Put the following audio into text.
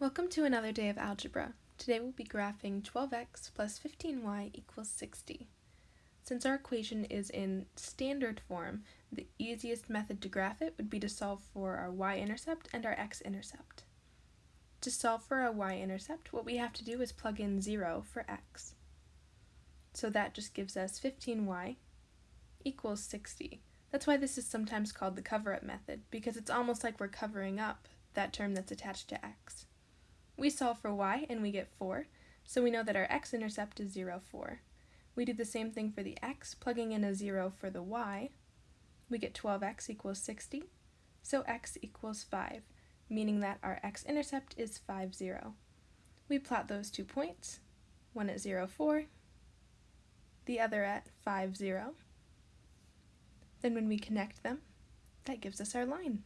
Welcome to another day of algebra. Today we'll be graphing 12x plus 15y equals 60. Since our equation is in standard form, the easiest method to graph it would be to solve for our y-intercept and our x-intercept. To solve for our y-intercept, what we have to do is plug in 0 for x. So that just gives us 15y equals 60. That's why this is sometimes called the cover-up method, because it's almost like we're covering up that term that's attached to x. We solve for y and we get 4, so we know that our x-intercept is 0, 4. We do the same thing for the x, plugging in a 0 for the y. We get 12x equals 60, so x equals 5, meaning that our x-intercept is 5, 0. We plot those two points, one at 0, 4, the other at 5, 0. Then when we connect them, that gives us our line.